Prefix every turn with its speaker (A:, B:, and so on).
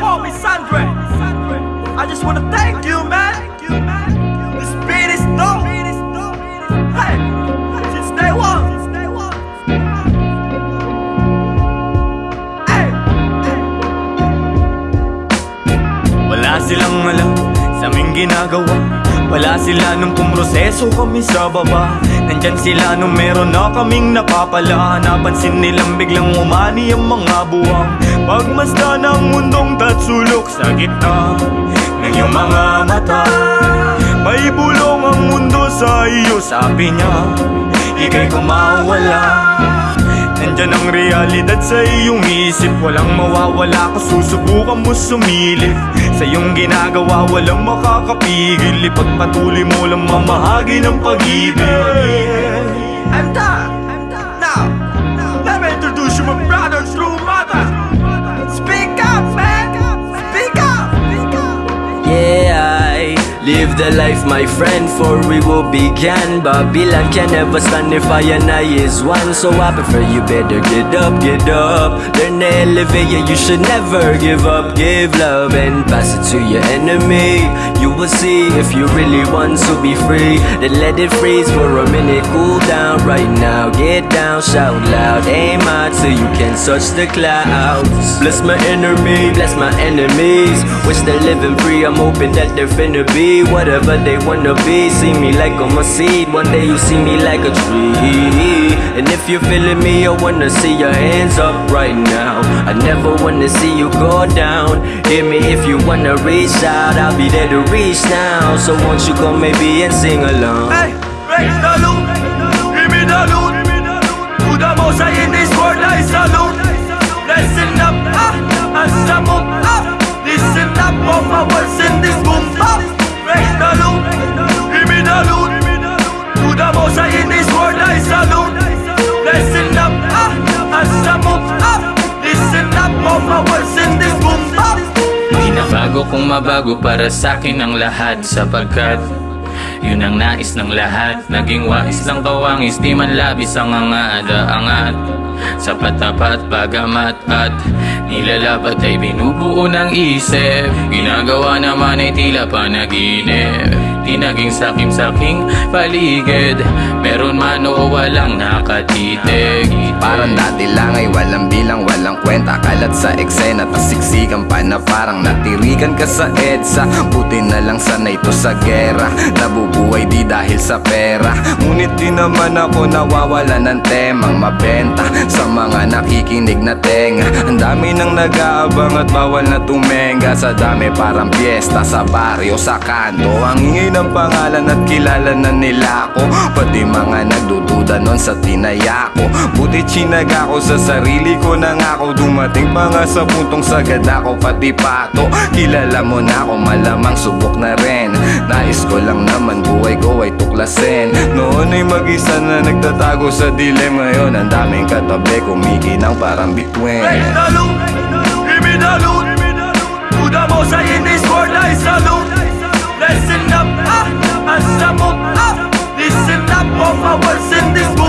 A: homie Sandre. I just wanna thank you, man. This beat is dope. Hey, since day one. Hey,
B: Wala silang alam sa aming ginagawa Wala sila nung pumroseso kami sa baba. Nandyan sila nung meron na kaming napapala. Napansin nilang biglang umani ang mga buwang. Pagmasda ng mundong tatsulok sa gitna Ng iyong mga mata. May bulong ang mundo sa iyo Sabi niya, ikay kumawala Nandyan ang realidad sa iyong isip. Walang mawawala kung susubukan mo sumilip. Sa iyong ginagawa walang makakapigil. Ipagpatuloy mo lang mamahagi ng pag-ibig.
A: I'm
C: live the life, my friend, for we will begin. Babylon can never stand if I and I is one. So I prefer you better get up, get up. Learn to elevate, yeah, you should never give up. Give love and pass it to your enemy. You will see if you really want to be free. Then let it freeze for a minute, cool down right now. Get down, shout loud, aim high till you can touch the clouds. Bless my enemy, bless my enemies. Wish they're living free, I'm hoping that they're finna be whatever they wanna be. See me like I'm a seed, one day you see me like a tree. And if you're feeling me, I wanna see your hands up right now. I never wanna see you go down. Hear me if you wanna reach out, I'll be there to reach now. So won't you come maybe and sing along?
A: Hey, raise the loot. Give me the loot. To the most in the most high in this world, I salute. Listen up, ah, as I move up. Listen up, all my words in this boom up.
D: Binabago kong mabago para sa akin ang lahat Sapagkat yun ang nais ng lahat Naging wais lang kawangis Di man labis ang angada-angat Sa patapat pagamat at Nilalabat ay binubuo ng isip Ginagawa naman ay tila panaginip Di naging sakim-saking paligid. Meron man o walang nakatitig.
E: Parang dati lang ay walang bilang, walang kwenta. Kalat sa eksena, tas siksikan pa na parang natirikan ka sa EDSA. Buti na lang sana ito sa gera. Nabubuhay di dahil sa pera. Ngunit di naman ako nawawala ng temang mabenta. Sa mga nakikinig na tenga Ang dami nang nag-aabang at bawal na tumenga. Sa dami parang piyesta sa baryo, sa kanto Ang ingay ng pangalan at kilala na nila ako. Pati mga nagdududa nun sa tinaya ko. Buti chinaga ko sa sarili ko na nga ako Dumating pa nga sa puntong sagad ako pati pato. Kilala mo na ako malamang subok na rin. Nais ko lang naman buhay ko ay tuklasin. Noon ay mag-isa na nagtatago sa dilim Ngayon ang daming katabi kumikinang parang bituin.
A: The loot, give me the loot. In this